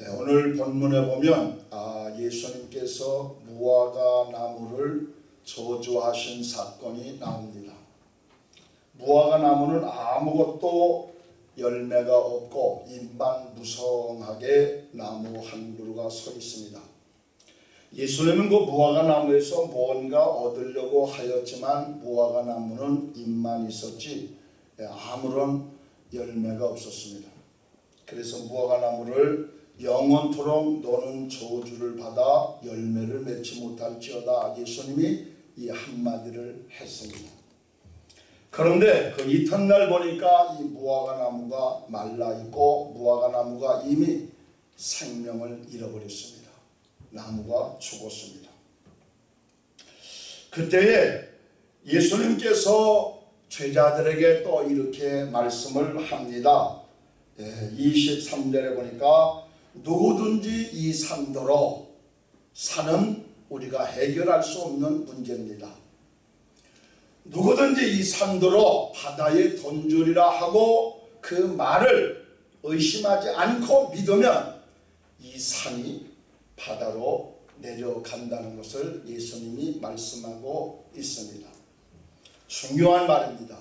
네, 오늘 본문에 보면 아, 예수님께서 무화과 나무를 저주하신 사건이 나옵니다. 무화과 나무는 아무것도 열매가 없고 잎만 무성하게 나무 한 그루가 서 있습니다. 예수님은 그 무화과 나무에서 뭔가 얻으려고 하였지만 무화과 나무는 잎만 있었지 아무런 열매가 없었습니다. 그래서 무화과 나무를 영원토록 너는 저주를 받아 열매를 맺지 못할지어다 예수님이 이 한마디를 했습니다. 그런데 그 이튿날 보니까 이 무화과 나무가 말라 있고 무화과 나무가 이미 생명을 잃어버렸습니다. 나무가 죽었습니다. 그때에 예수님께서 제자들에게 또 이렇게 말씀을 합니다. 23절에 보니까 누구든지 이 산도로 산은 우리가 해결할 수 없는 문제입니다. 누구든지 이 산도로 바다에 던주리라 하고 그 말을 의심하지 않고 믿으면 이 산이 바다로 내려간다는 것을 예수님이 말씀하고 있습니다. 중요한 말입니다.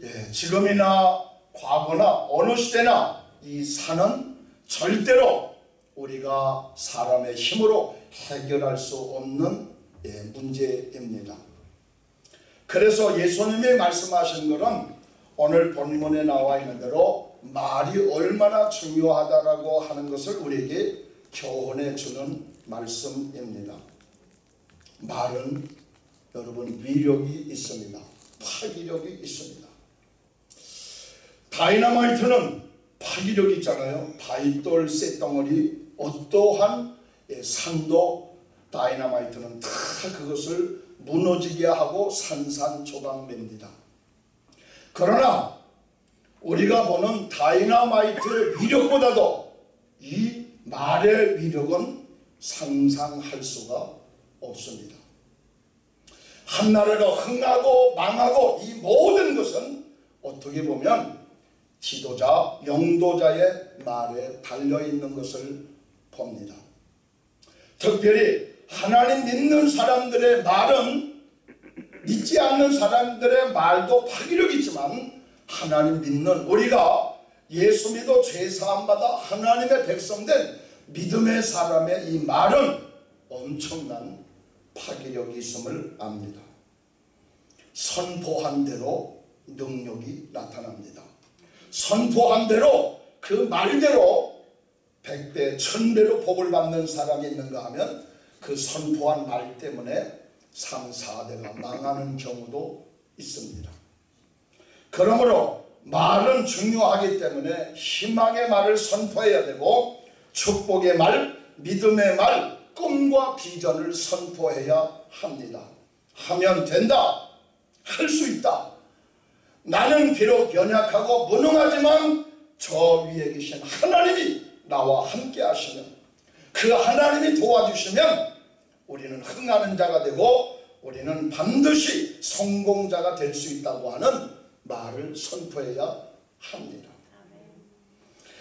예, 지금이나 과거나 어느 시대나 이 산은 절대로 우리가 사람의 힘으로 해결할 수 없는 예, 문제입니다. 그래서 예수님이 말씀하신 것은 오늘 본문에 나와 있는 대로 말이 얼마나 중요하다라고 하는 것을 우리에게 교훈해 주는 말씀입니다. 말은 여러분 위력이 있습니다. 파기력이 있습니다. 다이너마이트는 파기력이 있잖아요. 바위돌 쇳덩어리 어떠한 예, 산도 다이너마이트는 다 그것을 무너지게 하고 산산조각냅니다. 그러나 우리가 보는 다이너마이트의 위력보다도 이 말의 위력은 상상할 수가 없습니다. 한나라가 흥하고 망하고 이 모든 것은 어떻게 보면 지도자, 영도자의 말에 달려있는 것을 봅니다. 특별히 하나님 믿는 사람들의 말은 믿지 않는 사람들의 말도 파기력 있지만 하나님 믿는 우리가 예수 믿어 죄사함받아 하나님의 백성된 믿음의 사람의 이 말은 엄청난 파괴력이 있음을 압니다. 선포한 대로 능력이 나타납니다. 선포한 대로 그 말대로 백배 천배로 복을 받는 사람이 있는가 하면 그 선포한 말 때문에 3, 4대가 망하는 경우도 있습니다. 그러므로 말은 중요하기 때문에 희망의 말을 선포해야 되고 축복의 말, 믿음의 말, 꿈과 비전을 선포해야 합니다. 하면 된다. 할 수 있다. 나는 비록 연약하고 무능하지만 저 위에 계신 하나님이 나와 함께 하시면 그 하나님이 도와주시면 우리는 흥하는 자가 되고 우리는 반드시 성공자가 될 수 있다고 하는 말을 선포해야 합니다.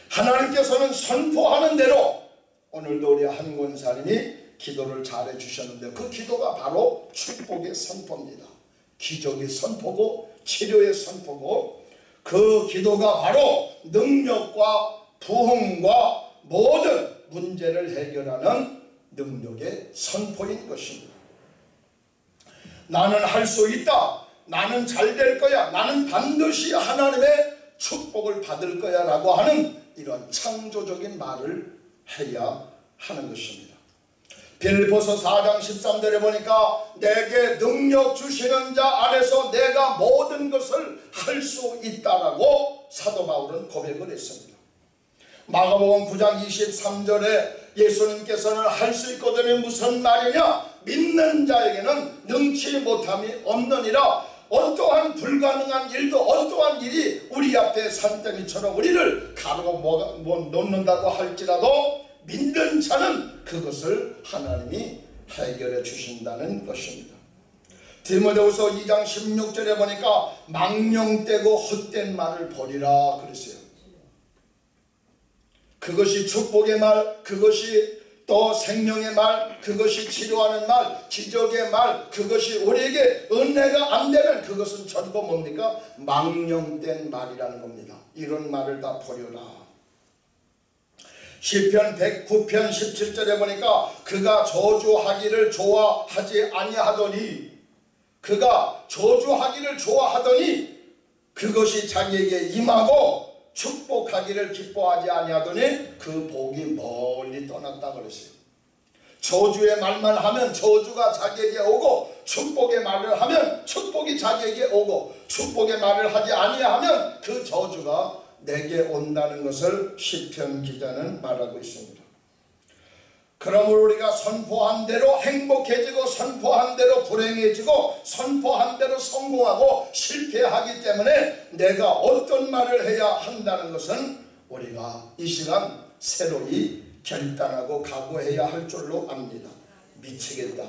하나님께서는 선포하는 대로 오늘도 우리 한 권사님이 기도를 잘해 주셨는데 그 기도가 바로 축복의 선포입니다. 기적의 선포고 치료의 선포고 그 기도가 바로 능력과 부흥과 모든 문제를 해결하는 능력의 선포인 것입니다. 나는 할 수 있다. 나는 잘 될 거야. 나는 반드시 하나님의 축복을 받을 거야 라고 하는 이런 창조적인 말을 해야 하는 것입니다. 빌리포서 4장 13절에 보니까 내게 능력 주시는 자 안에서 내가 모든 것을 할 수 있다라고 사도 바울은 고백을 했습니다. 마가복음 9장 23절에 예수님께서는 할 수 있거든요. 무슨 말이냐? 믿는 자에게는 능치 못함이 없느니라. 어떠한 불가능한 일도 어떠한 일이 우리 앞에 산더미처럼 우리를 가르고 놓는다고 할지라도 믿는 자는 그것을 하나님이 해결해 주신다는 것입니다. 디모데후서 2장 16절에 보니까 망령되고 헛된 말을 버리라 그랬어요. 그것이 축복의 말, 그것이 또 생명의 말, 그것이 치료하는 말, 기적의 말, 그것이 우리에게 은혜가 안 되면 그것은 전부 뭡니까? 망령된 말이라는 겁니다. 이런 말을 다 버려라. 시편 109편 17절에 보니까 그가 저주하기를 좋아하지 아니하더니 그가 저주하기를 좋아하더니 그것이 자기에게 임하고 축복하기를 기뻐하지 아니하더니 그 복이 멀리 떠났다 그랬어요. 저주의 말만 하면 저주가 자기에게 오고 축복의 말을 하면 축복이 자기에게 오고 축복의 말을 하지 아니하면 그 저주가 내게 온다는 것을 시편 기자는 말하고 있습니다. 그러므로 우리가 선포한 대로 행복해지고 선포한 대로 불행해지고 선포한 대로 성공하고 실패하기 때문에 내가 어떤 말을 해야 한다는 것은 우리가 이 시간 새로이 결단하고 각오해야 할 줄로 압니다. 미치겠다.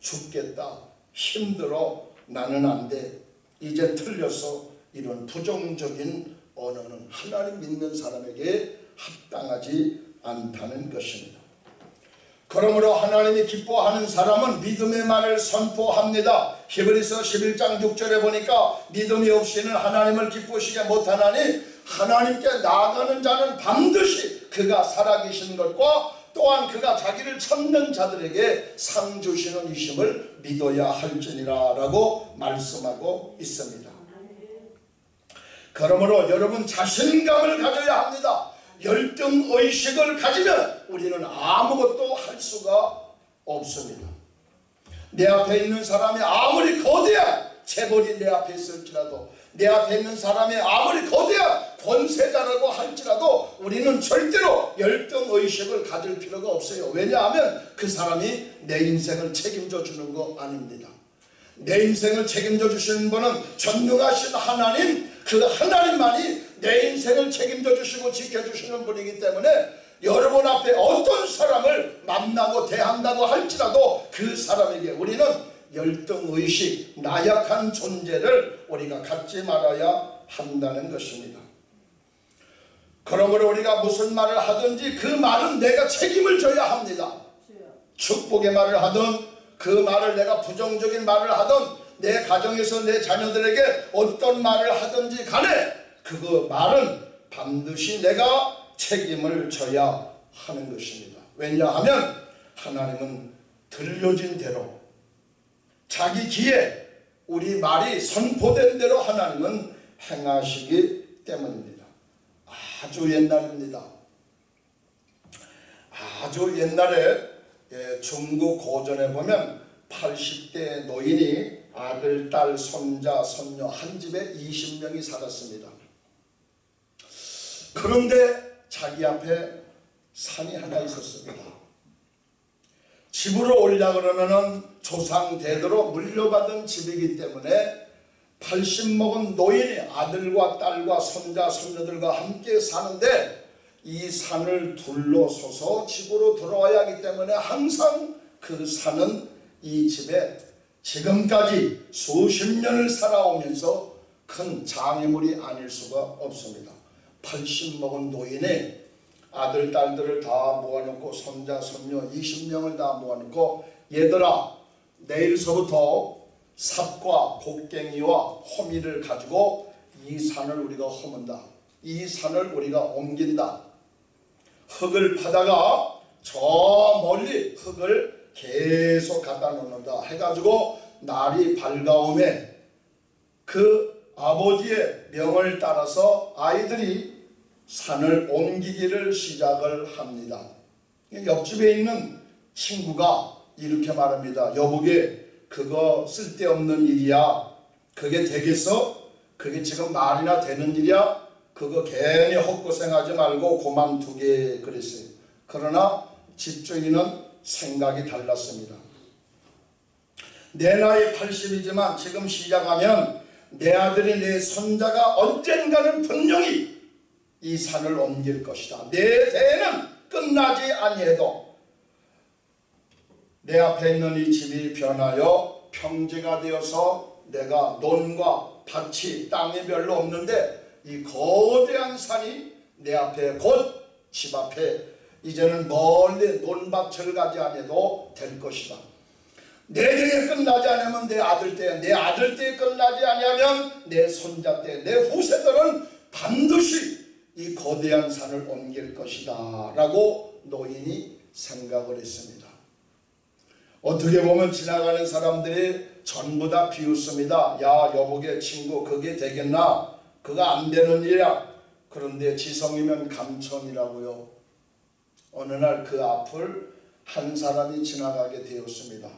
죽겠다. 힘들어. 나는 안 돼. 이제 틀렸어. 이런 부정적인 언어는 하나님 믿는 사람에게 합당하지 않다는 것입니다. 그러므로 하나님이 기뻐하는 사람은 믿음의 말을 선포합니다. 히브리서 11장 6절에 보니까 믿음이 없이는 하나님을 기쁘시게 못하나니 하나님께 나아가는 자는 반드시 그가 살아계신 것과 또한 그가 자기를 찾는 자들에게 상 주시는 이심을 믿어야 할지니라 라고 말씀하고 있습니다. 그러므로 여러분 자신감을 가져야 합니다. 열등 의식을 가지면 우리는 아무것도 할 수가 없습니다. 내 앞에 있는 사람이 아무리 거대한 재벌이 내 앞에 있을지라도 내 앞에 있는 사람이 아무리 거대한 권세자라고 할지라도 우리는 절대로 열등 의식을 가질 필요가 없어요. 왜냐하면 그 사람이 내 인생을 책임져 주는 거 아닙니다. 내 인생을 책임져 주시는 분은 전능하신 하나님 그 하나님만이 내 인생을 책임져 주시고 지켜주시는 분이기 때문에 여러분 앞에 어떤 사람을 만나고 대한다고 할지라도 그 사람에게 우리는 열등의식, 나약한 존재를 우리가 갖지 말아야 한다는 것입니다. 그러므로 우리가 무슨 말을 하든지 그 말은 내가 책임을 져야 합니다. 축복의 말을 하든 그 말을 내가 부정적인 말을 하든 내 가정에서 내 자녀들에게 어떤 말을 하든지 간에 그 말은 반드시 내가 책임을 져야 하는 것입니다. 왜냐하면 하나님은 들려진 대로 자기 기에 우리 말이 선포된 대로 하나님은 행하시기 때문입니다. 아주 옛날입니다. 아주 옛날에 예, 중국 고전에 보면 80대 노인이 아들, 딸, 손자, 손녀 한 집에 20명이 살았습니다. 그런데 자기 앞에 산이 하나 있었습니다. 집으로 올려 그러면은 조상 대대로 물려받은 집이기 때문에 80 먹은 노인이 아들과 딸과 손자, 손녀들과 함께 사는데 이 산을 둘러서서 집으로 돌아와야 하기 때문에 항상 그 산은 이 집에 지금까지 수십 년을 살아오면서 큰 장애물이 아닐 수가 없습니다. 80 먹은 노인의 아들, 딸들을 다 모아놓고 손자, 손녀 20명을 다 모아놓고 얘들아 내일서부터 삽과 곡괭이와 호미를 가지고 이 산을 우리가 허문다. 이 산을 우리가 옮긴다. 흙을 파다가 저 멀리 흙을 계속 갖다 놓는다 해가지고 날이 밝아오매 그 아버지의 명을 따라서 아이들이 산을 옮기기를 시작을 합니다. 옆집에 있는 친구가 이렇게 말합니다. 여보게 그거 쓸데없는 일이야. 그게 되겠어? 그게 지금 말이나 되는 일이야? 그거 괜히 헛고생하지 말고 고만두게 그랬어요. 그러나 집주인은 생각이 달랐습니다. 내 나이 80이지만 지금 시작하면 내 아들이 내 손자가 언젠가는 분명히 이 산을 옮길 것이다. 내 대는 끝나지 아니해도 내 앞에 있는 이 집이 변하여 평지가 되어서 내가 논과 밭이 땅이 별로 없는데 이 거대한 산이 내 앞에 곧 집 앞에 이제는 멀리 논밭을 가지 않아도 될 것이다. 내 때에 끝나지 않으면 내 아들 때, 내 아들 때에 끝나지 아니하면 내 손자 때, 내 후세들은 반드시 이 거대한 산을 옮길 것이다. 라고 노인이 생각을 했습니다. 어떻게 보면 지나가는 사람들이 전부 다 비웃습니다. 야, 여보게 친구, 그게 되겠나? 그거 안 되는 일이야. 그런데 지성이면 감천이라고요. 어느 날 그 앞을 한 사람이 지나가게 되었습니다.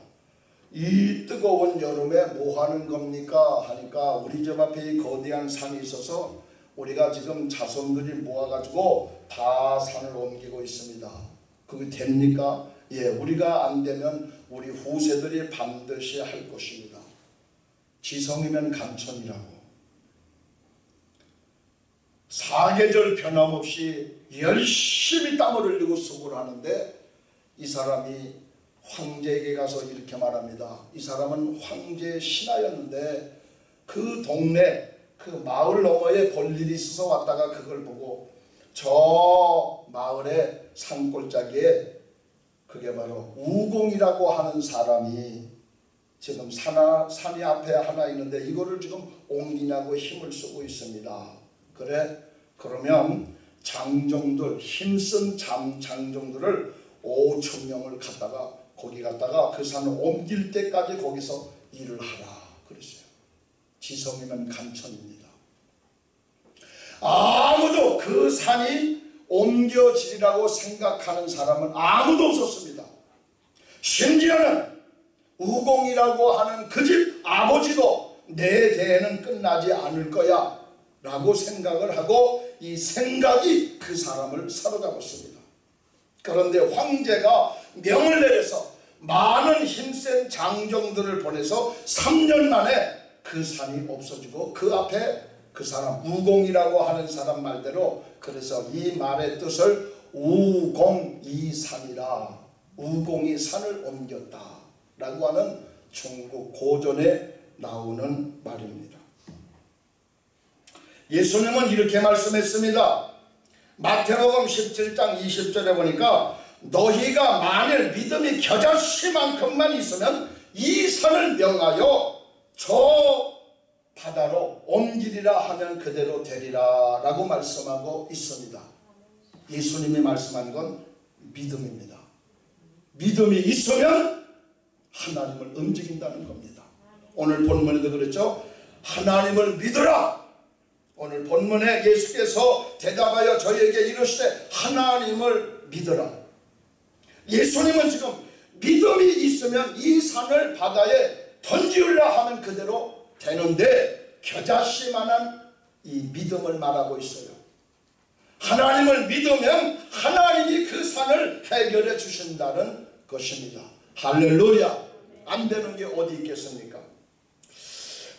이 뜨거운 여름에 뭐 하는 겁니까? 하니까 우리 집 앞에 이 거대한 산이 있어서 우리가 지금 자손들이 모아가지고 다 산을 옮기고 있습니다. 그게 됩니까? 예, 우리가 안 되면 우리 후세들이 반드시 할 것입니다. 지성이면 감천이라고. 사계절 변함없이 열심히 땀을 흘리고 수고를 하는데 이 사람이 황제에게 가서 이렇게 말합니다. 이 사람은 황제 신하였는데 그 동네 그 마을 너머에 볼 일이 있어서 왔다가 그걸 보고 저 마을의 산골짜기에 그게 바로 우공이라고 하는 사람이 지금 산하, 산이 앞에 하나 있는데 이거를 지금 옮기냐고 힘을 쓰고 있습니다. 그래 그러면 장정들 힘쓴 장, 장정들을 5천 명을 갖다가 거기 갔다가 그 산을 옮길 때까지 거기서 일을 하라 그랬어요. 지성이면 간천입니다. 아무도 그 산이 옮겨지리라고 생각하는 사람은 아무도 없었습니다. 심지어는 우공이라고 하는 그 집 아버지도 내 대에는 끝나지 않을 거야 라고 생각을 하고 이 생각이 그 사람을 사로잡았습니다. 그런데 황제가 명을 내려서 많은 힘센 장정들을 보내서 3년 만에 그 산이 없어지고 그 앞에 그 사람 우공이라고 하는 사람 말대로 그래서 이 말의 뜻을 우공이산이라 우공이 산을 옮겼다 라고 하는 중국 고전에 나오는 말입니다. 예수님은 이렇게 말씀했습니다. 마태복음 17장 20절에 보니까 너희가 만일 믿음이 겨자씨만큼만 있으면 이 산을 명하여 저 바다로 옮기리라 하면 그대로 되리라 라고 말씀하고 있습니다. 예수님이 말씀한 건 믿음입니다. 믿음이 있으면 하나님을 움직인다는 겁니다. 오늘 본문에도 그랬죠. 하나님을 믿으라. 오늘 본문에 예수께서 대답하여 저희에게 이르시되 하나님을 믿으라. 예수님은 지금 믿음이 있으면 이 산을 바다에 던지으라 하면 그대로 되는데 겨자씨만한 이 믿음을 말하고 있어요. 하나님을 믿으면 하나님이 그 산을 해결해 주신다는 것입니다. 할렐루야. 안 되는 게 어디 있겠습니까?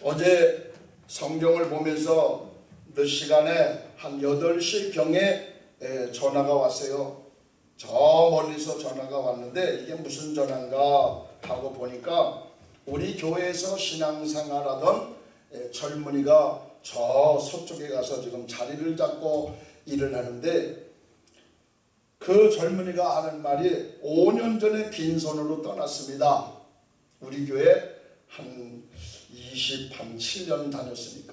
어제 성경을 보면서 몇 시간에 한 8시 경에 전화가 왔어요. 저 멀리서 전화가 왔는데 이게 무슨 전화인가 하고 보니까 우리 교회에서 신앙생활하던 젊은이가 저 서쪽에 가서 지금 자리를 잡고 일을 하는데 그 젊은이가 하는 말이 5년 전에 빈손으로 떠났습니다. 우리 교회 한 27년 다녔으니까.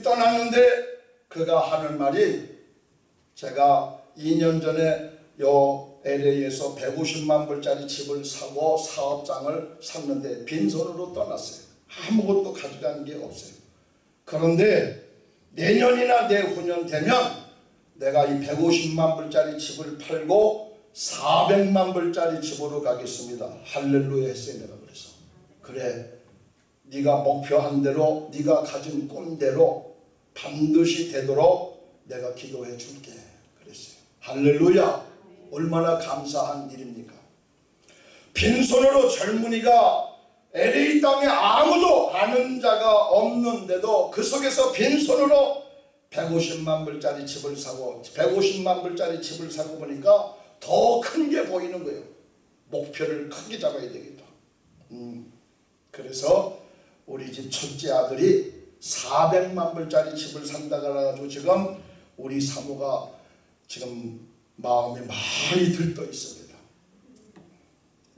떠났는데 그가 하는 말이 제가 2년 전에 요 LA에서 150만 불짜리 집을 사고 사업장을 샀는데 빈손으로 떠났어요. 아무것도 가져간 게 없어요. 그런데 내년이나 내후년 되면 내가 이 150만 불짜리 집을 팔고 400만 불짜리 집으로 가겠습니다. 할렐루야 했어요. 내가 그래서. 그래. 네가 목표한 대로 네가 가진 꿈대로 반드시 되도록 내가 기도해 줄게. 그랬어요. 할렐루야. 얼마나 감사한 일입니까? 빈손으로 젊은이가 LA 땅에 아무도 아는 자가 없는데도 그 속에서 빈손으로 150만 불짜리 집을 사고 150만 불짜리 집을 사고 보니까 더 큰 게 보이는 거예요. 목표를 크게 잡아야 되겠다. 음, 그래서 우리 집 첫째 아들이 400만 불짜리 집을 산다고 해가지고 지금 우리 사모가 지금 마음에 많이 들떠 있습니다.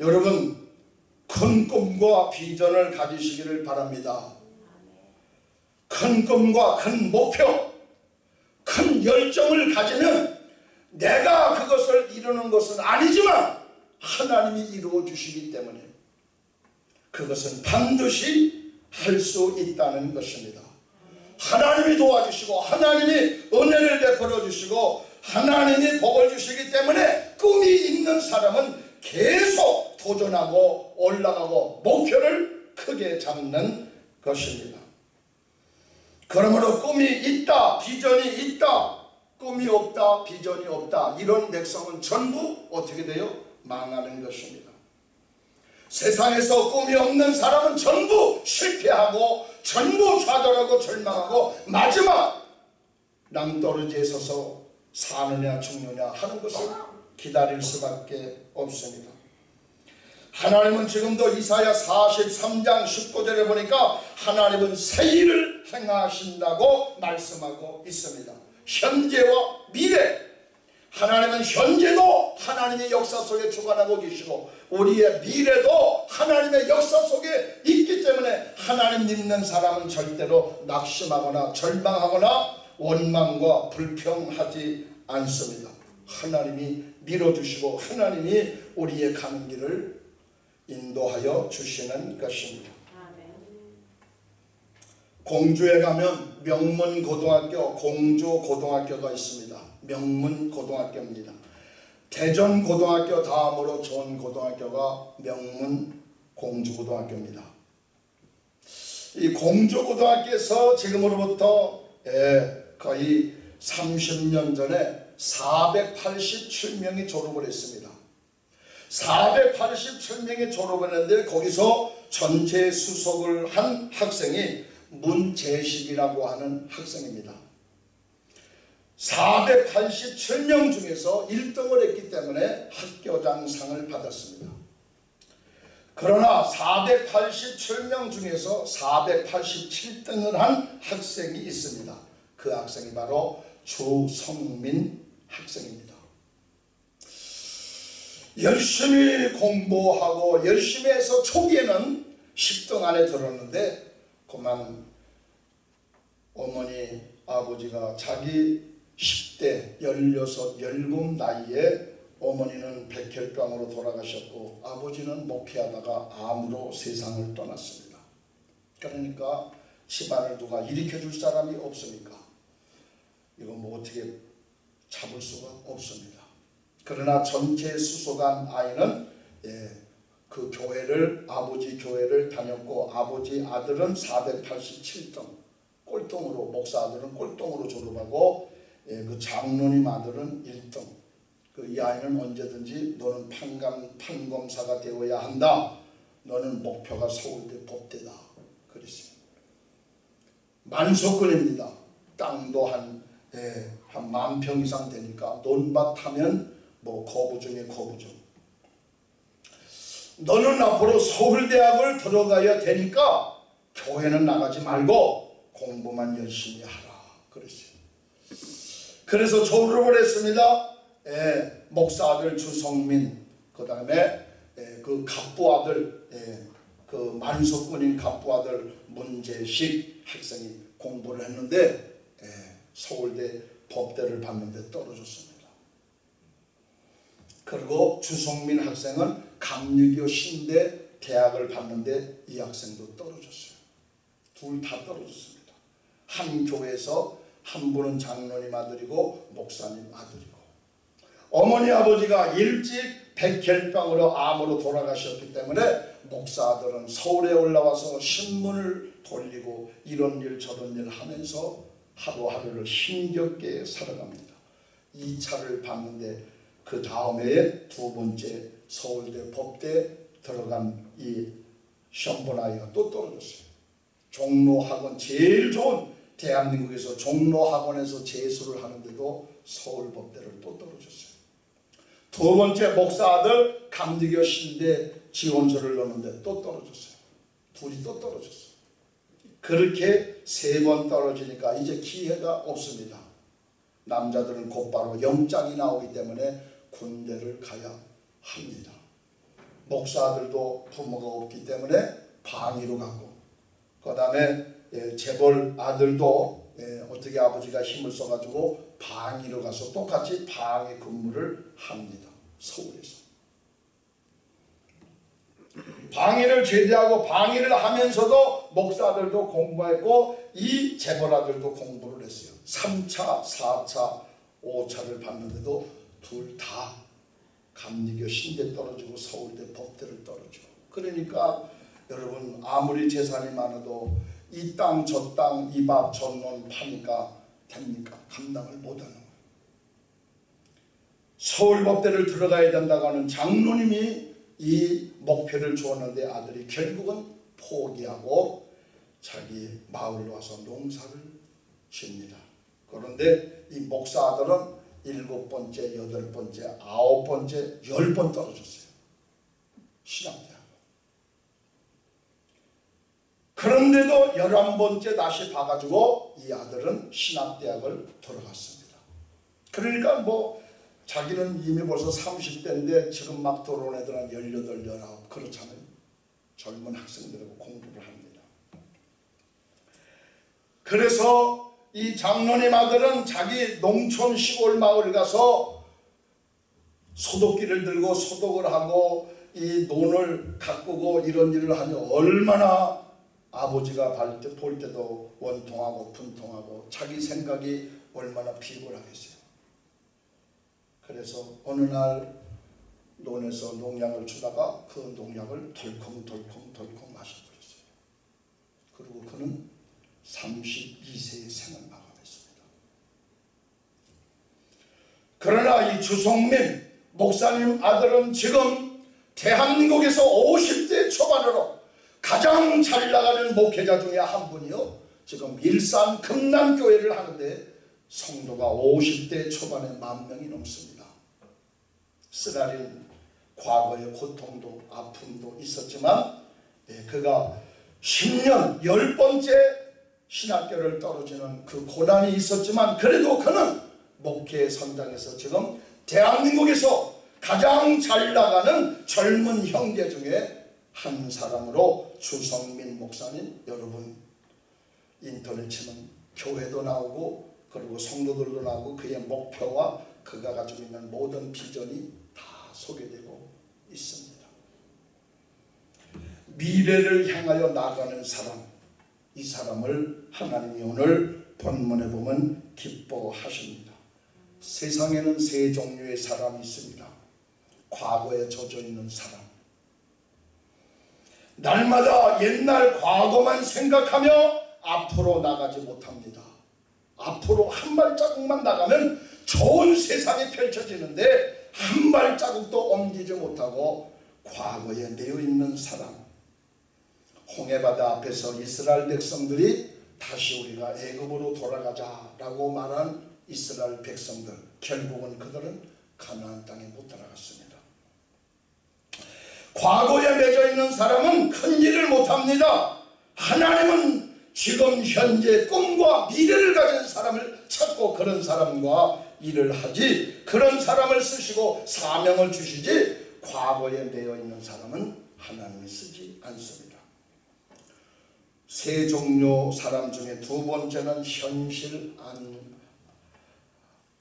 여러분 큰 꿈과 비전을 가지시기를 바랍니다. 큰 꿈과 큰 목표, 큰 열정을 가지면 내가 그것을 이루는 것은 아니지만 하나님이 이루어 주시기 때문에 그것은 반드시 할 수 있다는 것입니다. 하나님이 도와주시고 하나님이 은혜를 베풀어 주시고 하나님이 복을 주시기 때문에 꿈이 있는 사람은 계속 도전하고 올라가고 목표를 크게 잡는 것입니다. 그러므로 꿈이 있다, 비전이 있다, 꿈이 없다, 비전이 없다 이런 백성은 전부 어떻게 돼요? 망하는 것입니다. 세상에서 꿈이 없는 사람은 전부 실패하고 전부 좌절하고 절망하고 마지막 낭떠러지에 서서 사느냐 죽느냐 하는 것을 기다릴 수밖에 없습니다. 하나님은 지금도 이사야 43장 19절에 보니까 하나님은 새 일을 행하신다고 말씀하고 있습니다. 현재와 미래 하나님은 현재도 하나님의 역사 속에 주관하고 계시고 우리의 미래도 하나님의 역사 속에 있기 때문에 하나님 믿는 사람은 절대로 낙심하거나 절망하거나 원망과 불평하지 않습니다. 하나님이 밀어주시고 하나님이 우리의 가는 길을 인도하여 주시는 것입니다. 공주에 가면 명문 고등학교 공주 고등학교가 있습니다. 명문고등학교입니다. 대전고등학교 다음으로 좋은 고등학교가 명문공주고등학교입니다. 이 공주고등학교에서 지금으로부터 예, 거의 30년 전에 487명이 졸업을 했습니다. 487명이 졸업을 했는데 거기서 전체 수석을 한 학생이 문재식이라고 하는 학생입니다. 487명 중에서 1등을 했기 때문에 학교장상을 받았습니다. 그러나 487명 중에서 487등을 한 학생이 있습니다. 그 학생이 바로 주성민 학생입니다. 열심히 공부하고 열심히 해서 초기에는 10등 안에 들었는데 그만 어머니 아버지가 자기 10대 16, 17 나이에 어머니는 백혈병으로 돌아가셨고 아버지는 목회하다가 암으로 세상을 떠났습니다. 그러니까 집안을 누가 일으켜줄 사람이 없으니까 이거 뭐 어떻게 잡을 수가 없습니다. 그러나 전체 수소간 아이는 예, 그 교회를 아버지 교회를 다녔고 아버지 아들은 487등 꼴등으로 목사 아들은 꼴등으로 졸업하고 예, 그 장로님 아들은 1등 그 이 아이는 언제든지 너는 판검, 판검사가 되어야 한다. 너는 목표가 서울대 법대다. 그랬습니다. 만석권입니다. 땅도 한 예, 한만 평 이상 되니까 논밭 하면 뭐 거부 중에 거부 중 너는 앞으로 서울대학을 들어가야 되니까 교회는 나가지 말고 공부만 열심히 하라. 그랬어요. 그래서 졸업을 했습니다. 예, 목사 아들 주성민 그 다음에 예, 그 갑부 아들 예, 그 만석군인 갑부 아들 문재식 학생이 공부를 했는데 예, 서울대 법대를 봤는데 떨어졌습니다. 그리고 주성민 학생은 강유교 신대 대학을 봤는데 이 학생도 떨어졌어요. 둘 다 떨어졌습니다. 한 교회에서 한 분은 장로님 아들이고 목사님 아들이고 어머니 아버지가 일찍 백혈병으로 암으로 돌아가셨기 때문에 목사 아들은 서울에 올라와서 신문을 돌리고 이런 일 저런 일 하면서 하루하루를 힘겹게 살아갑니다. 이 차를 봤는데 그 다음 해에 두 번째 서울대 법대 들어간 이 아이가 또 떨어졌어요. 종로학원 제일 좋은 대한민국에서 종로학원에서 재수를 하는데도 서울법대를 또 떨어졌어요. 두 번째 목사 아들 강대교 신대 지원서를 넣는데 또 떨어졌어요. 둘이 또 떨어졌어요. 그렇게 세 번 떨어지니까 이제 기회가 없습니다. 남자들은 곧바로 영장이 나오기 때문에 군대를 가야 합니다. 목사들도 부모가 없기 때문에 방위로 가고 그 다음에 예, 재벌 아들도 예, 어떻게 아버지가 힘을 써가지고 방위로 가서 똑같이 방위 근무를 합니다. 서울에서. 방위를 제대하고 방위를 하면서도 목사들도 공부했고 이 재벌아들도 공부를 했어요. 3차, 4차, 5차를 봤는데도 둘 다 감리교 신대 떨어지고 서울대 법대를 떨어지고 그러니까 여러분 아무리 재산이 많아도 이 땅 저 땅 이밥 전론 파니까 됩니까? 감당을 못하는. 서울법대를 들어가야 된다고 하는 장로님이 이 목표를 주었는데 아들이 결국은 포기하고 자기 마을로 와서 농사를 짓니다. 그런데 이 목사 아들은 일곱 번째, 여덟 번째, 아홉 번째, 열 번 떨어졌어요. 신학대학. 그런데도 열한 번째 다시 봐가지고 이 아들은 신학대학을 들어갔습니다. 그러니까 뭐 자기는 이미 벌써 30대인데 지금 막 들어온 애들은 18, 19 그렇잖아요. 젊은 학생들하고 공부를 합니다. 그래서 이 장로님 아들은 자기 농촌 시골 마을 가서 소독기를 들고 소독을 하고 이 논을 가꾸고 이런 일을 하니 얼마나 아버지가 볼 때도 원통하고 분통하고 자기 생각이 얼마나 비굴하겠어요. 그래서 어느 날 논에서 농약을 주다가 그 농약을 덜컹덜컹덜컹 마셔버렸어요. 그리고 그는 32세의 생을 마감했습니다. 그러나 이 주성민 목사님 아들은 지금 대한민국에서 50대 초반으로 가장 잘 나가는 목회자 중에 한 분이요. 지금 일산 금남교회를 하는데 성도가 50대 초반에 만 명이 넘습니다. 쓰라린 과거의 고통도 아픔도 있었지만 네, 그가 10년 열 번째 신학교를 떨어지는 그 고난이 있었지만 그래도 그는 목회 선장에서 지금 대한민국에서 가장 잘 나가는 젊은 형제 중에 한 사람으로 주성민 목사님 여러분 인터넷 치면 교회도 나오고 그리고 성도들도 나오고 그의 목표와 그가 가지고 있는 모든 비전이 다 소개되고 있습니다. 미래를 향하여 나가는 사람 이 사람을 하나님이 오늘 본문에 보면 기뻐하십니다. 세상에는 세 종류의 사람이 있습니다. 과거에 젖어 있는 사람. 날마다 옛날 과거만 생각하며 앞으로 나가지 못합니다. 앞으로 한 발자국만 나가면 좋은 세상이 펼쳐지는데 한 발자국도 옮기지 못하고 과거에 내어 있는 사람. 홍해바다 앞에서 이스라엘 백성들이 다시 우리가 애굽으로 돌아가자라고 말한 이스라엘 백성들 결국은 그들은 가나안 땅에 못 들어갔습니다. 과거에 맺어 있는 사람은 큰 일을 못합니다. 하나님은 지금 현재 꿈과 미래를 가진 사람을 찾고 그런 사람과 일을 하지 그런 사람을 쓰시고 사명을 주시지 과거에 매여 있는 사람은 하나님이 쓰지 않습니다. 세 종류 사람 중에 두 번째는 현실 안,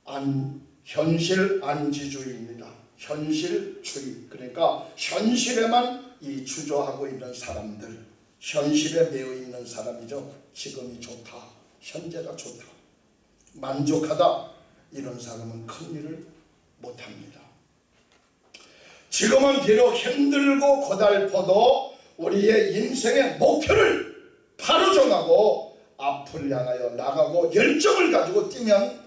안 현실 안지주의입니다. 현실주의 그러니까 현실에만 이 주저하고 있는 사람들 현실에 매여 있는 사람이죠. 지금이 좋다. 현재가 좋다. 만족하다. 이런 사람은 큰 일을 못합니다. 지금은 비록 힘들고 고달퍼도 우리의 인생의 목표를 바로 정하고 앞을 향하여 나가고 열정을 가지고 뛰면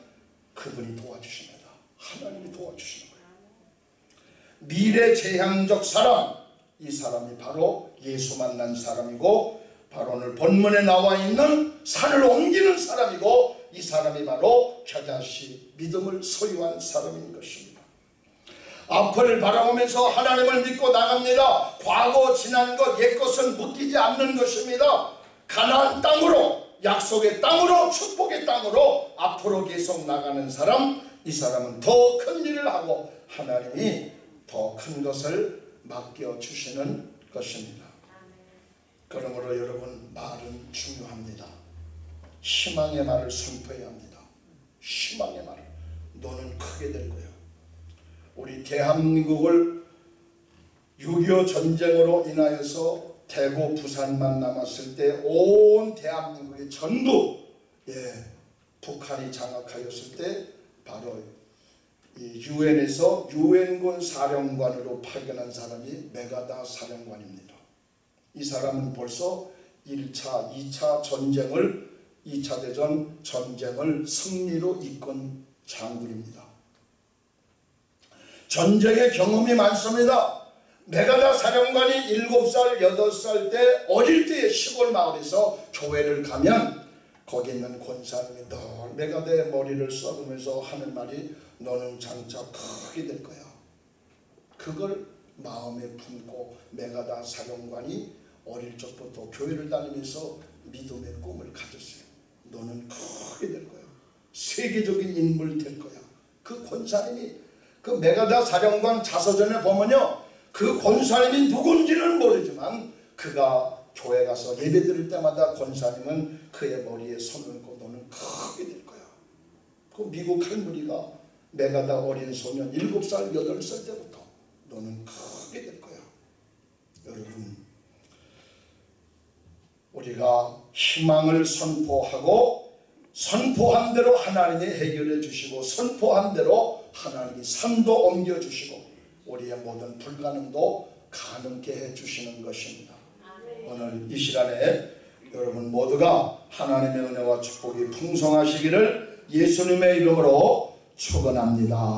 그분이 도와주십니다. 하나님이 도와주시는 거예요. 미래재향적 사람 이 사람이 바로 예수 만난 사람이고 바로 오늘 본문에 나와 있는 산을 옮기는 사람이고 이 사람이 바로 겨자씨 믿음을 소유한 사람인 것입니다. 앞을 바라보면서 하나님을 믿고 나갑니다. 과거 지난 것 옛것은 묶이지 않는 것입니다. 가나안 땅으로 약속의 땅으로 축복의 땅으로 앞으로 계속 나가는 사람 이 사람은 더 큰 일을 하고 하나님이 더 큰 것을 맡겨 주시는 것입니다. 그러므로 여러분 말은 중요합니다. 희망의 말을 선포해야 합니다. 희망의 말을 너는 크게 될 거야. 우리 대한민국을 6.25 전쟁으로 인하여서 대구 부산만 남았을 때 온 대한민국이 전부 예, 북한이 장악하였을 때 바로 이 유엔에서 유엔군 사령관으로 파견한 사람이 메가다 사령관입니다. 이 사람은 벌써 1차, 2차 전쟁을 2차 대전 전쟁을 승리로 이끈 장군입니다. 전쟁의 경험이 많습니다. 메가다 사령관이 7살, 8살 때 어릴 때 시골 마을에서 교회를 가면 거기 있는 권사님이 늘 메가다의 머리를 써으면서 하는 말이 너는 장차 크게 될 거야. 그걸 마음에 품고 메가다 사령관이 어릴 적부터 교회를 다니면서 믿음의 꿈을 가졌어요. 너는 크게 될 거야. 세계적인 인물 될 거야. 그 권사님이 그 메가다 사령관 자서전에 보면요. 그 권사님이 누군지는 모르지만 그가 교회 가서 예배 드릴 때마다 권사님은 그의 머리에 손을 얹고 너는 크게 될 거야. 그 미국 할머니가 메가다 어린 소년 7살, 8살 때부터 너는 크게 될 거야. 여러분 우리가 희망을 선포하고 선포한 대로 하나님이 해결해 주시고 선포한 대로 하나님이 산도 옮겨 주시고 우리의 모든 불가능도 가능케 해 주시는 것입니다. 오늘 이 시간에 여러분 모두가 하나님의 은혜와 축복이 풍성하시기를 예수님의 이름으로 축원합니다.